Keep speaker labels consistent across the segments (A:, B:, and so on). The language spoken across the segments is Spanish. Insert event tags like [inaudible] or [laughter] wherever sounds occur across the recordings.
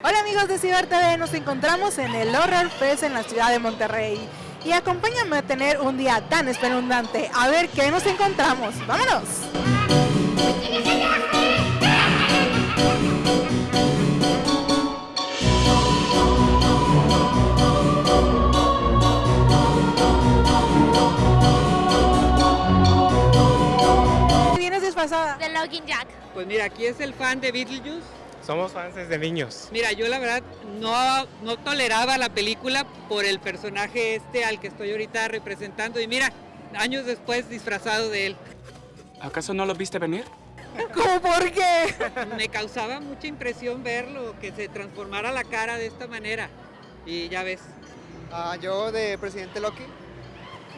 A: Hola amigos de Ciber TV, nos encontramos en el Horror Fest en la ciudad de Monterrey. Y acompáñame a tener un día tan espeluznante. A ver qué nos encontramos. ¡Vámonos! ¿Vienes disfrazada?
B: De Login Jack.
C: Pues mira, aquí es el fan de Beetlejuice.
D: Somos fans desde niños.
C: Mira, yo la verdad no, no toleraba la película por el personaje este al que estoy ahorita representando. Y mira, años después disfrazado de él.
D: ¿Acaso no lo viste venir? [laughs]
A: ¿Cómo por qué?
C: Me causaba mucha impresión verlo, que se transformara la cara de esta manera. Y ya ves.
E: Ah, yo de Presidente Loki.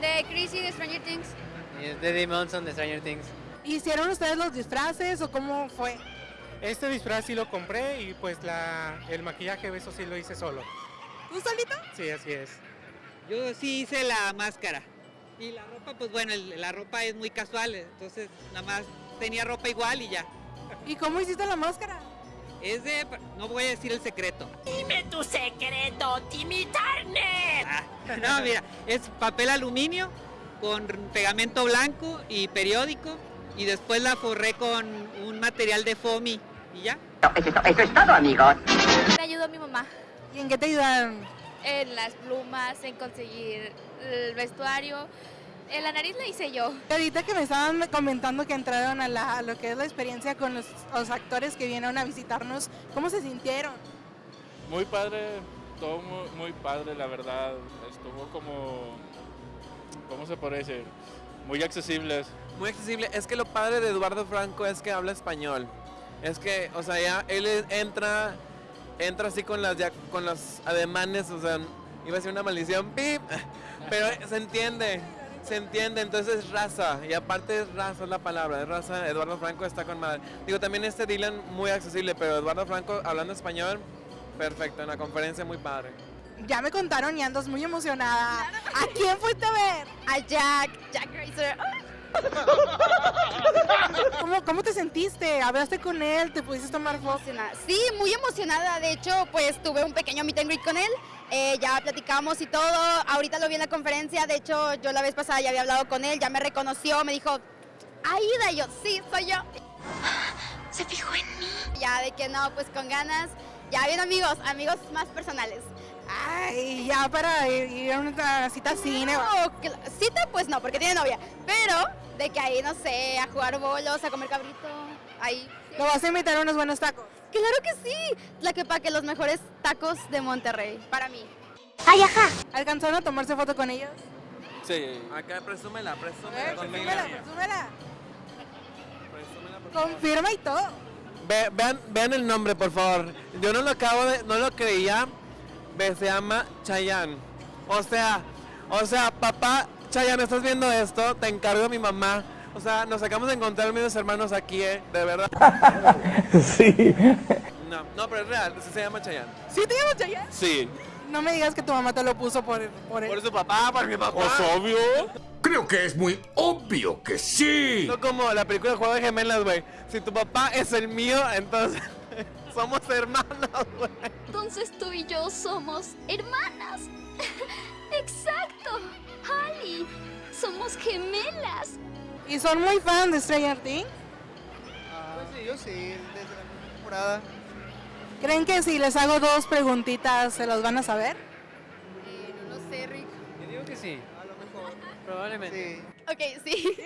B: De Chrissy de Stranger Things.
E: Y es de Monson de Stranger Things.
A: ¿Hicieron ustedes los disfraces o cómo fue?
D: Este disfraz sí lo compré y pues la, el maquillaje eso sí lo hice solo.
A: ¿Tú solito?
D: Sí, así es.
C: Yo sí hice la máscara. Y la ropa, pues bueno, el- la ropa es muy casual. Entonces nada más tenía ropa igual y ya.
A: ¿Y cómo hiciste la máscara?
C: Es de... No voy a decir el secreto.
F: Dime tu secreto, Timmy Turner.
C: Ah, no, mira, es papel aluminio con pegamento blanco y periódico y después la forré con un material de foamy y ya.
B: Me ayudó mi mamá
A: ¿Y en qué te ayudaron?
B: en las plumas, en conseguir el vestuario. En la nariz la hice yo.
A: Ahorita que me estaban comentando que entraron a, la- a lo que es la experiencia con los, los actores que vinieron a visitarnos, ¿cómo se sintieron?
G: Muy padre, todo muy, muy padre, la verdad. Estuvo como, ¿cómo se puede decir? Muy accesibles.
H: Muy accesible. Es que lo padre de Eduardo Franco es que habla español. Es que, o sea, ya él entra, entra así con las, ya, con los ademanes, o sea, iba a ser una maldición, ¡pip! pero se entiende, se entiende, entonces es raza, y aparte es raza es la palabra, es raza, Eduardo Franco está con madre. Digo, también este Dylan muy accesible, pero Eduardo Franco hablando español, perfecto, en la conferencia muy padre.
A: Ya me contaron y andas muy emocionada. ¿A quién fuiste a ver?
B: A Jack, Jack Racer.
A: ¿Cómo, cómo te sentiste? ¿Hablaste con él? ¿Te pudiste tomar fotos?
B: Sí, muy emocionada. De hecho, pues tuve un pequeño meet and greet con él. Eh, ya platicamos y todo. Ahorita lo vi en la conferencia. De hecho, yo la vez pasada ya había hablado con él. Ya me reconoció. Me dijo, Aida. Y yo, sí, soy yo.
F: Se fijó en mí.
B: Ya de que no, pues con ganas. Ya bien amigos, amigos más personales.
A: Ay, ya para ir, ir a una cita cine.
B: No, que- cita pues no, porque tiene novia. Pero de que ahí, no sé, a jugar bolos, a comer cabrito. Ahí.
A: Lo vas a invitar a unos buenos tacos.
B: Claro que sí. La que que los mejores tacos de Monterrey. Para mí.
F: Ay, ajá.
A: ¿Alcanzaron a tomarse foto con ellos?
H: Sí. Acá presúmela, presúmela
A: ver,
H: conmigo.
A: presúmela, presúmela.
H: Presúmela, favor.
A: Confirma y todo.
H: Ve- vean, vean el nombre, por favor. Yo no lo acabo de, no lo creía. Ve, se llama Chayanne. O sea, o sea, papá Chayanne, ¿estás viendo esto? Te encargo a mi mamá. O sea, nos acabamos de encontrar mis hermanos aquí, ¿eh? De verdad. [laughs]
I: Sí.
H: No, no, pero es real, sí se llama Chayanne.
A: ¿Sí te llamas Chayanne?
H: Sí.
A: No me digas que tu mamá te lo puso por, por él.
H: Por su papá, por mi papá.
G: Pues obvio.
I: Creo que es muy obvio que sí.
H: No como la película de Juego de Gemelas, güey. Si tu papá es el mío, entonces [laughs] somos hermanos, güey.
F: Entonces tú y yo somos hermanas. [laughs] Exacto. Ali, somos gemelas.
A: ¿Y son muy fan de Stranger Things?
E: Pues sí, yo sí, desde la primera temporada.
A: ¿Creen que si les hago dos preguntitas se los van a saber?
B: Eh, no lo sé, Rick.
E: Yo digo que sí. Probablemente. Sí.
B: Ok, sí.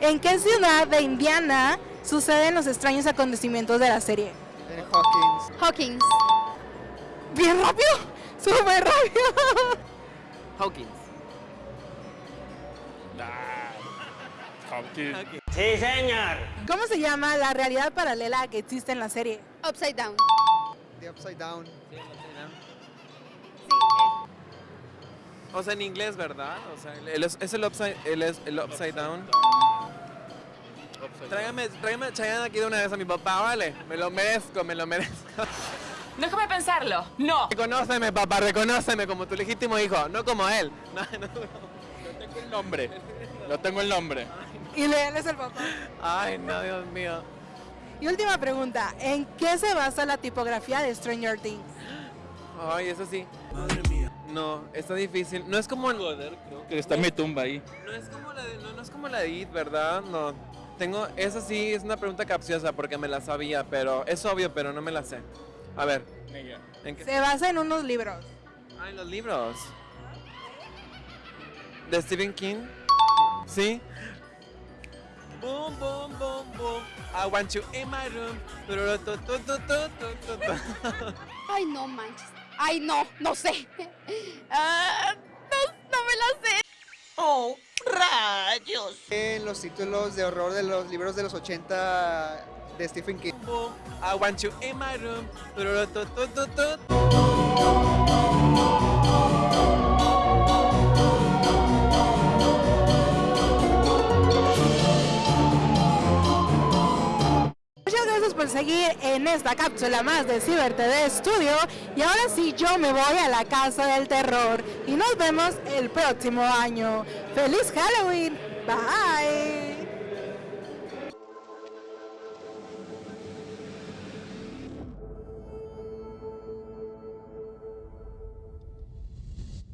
A: ¿En qué ciudad de Indiana suceden los extraños acontecimientos de la serie?
E: En Hawkins.
B: Hawkins.
A: ¡Bien rápido! ¡Súper rápido!
H: Hawkins.
G: Hawkins.
A: ¿Cómo se llama la realidad paralela que existe en la serie?
B: Upside down.
E: The Upside Down.
H: O sea, en inglés, ¿verdad? O sea, el- es, es el upside, el, es el upside down. Tráigame, tráigame a Chayanne aquí de una vez a mi papá, ¿vale? Me lo merezco, me lo merezco. [laughs]
F: Déjame pensarlo. No.
H: Reconóceme, papá, reconóceme como tu legítimo hijo, no como él. [laughs] No, no, no.
G: Yo tengo el nombre. Yo tengo el nombre. [laughs]
A: Y él es el papá.
H: Ay, no, Dios mío.
A: Y última pregunta, ¿en qué se basa la tipografía de Stranger Things?
H: Ay, eso sí. No, está difícil. No es como
G: Joder, creo que está mi tumba ahí.
H: No es como la de, no, no es como la de It, ¿verdad? No. Tengo, esa sí es una pregunta capciosa porque me la sabía, pero es obvio, pero no me la sé. A ver, ¿en qué?
A: Se basa en unos libros.
H: Ah, en los libros. ¿De Stephen King? ¿Sí? Boom, boom, boom, boom. I want you in my room.
B: Ay, no manches. Ay, no, no sé. [laughs] Ah, no, no me la sé.
F: ¡Oh, rayos!
E: En los títulos de horror de los libros de los 80 de Stephen King.
H: Boom, I want you in my room.
A: Gracias por seguir en esta cápsula más de Ciber TV Studio. Y ahora sí, yo me voy a la casa del terror. Y nos vemos el próximo año. ¡Feliz Halloween! Bye.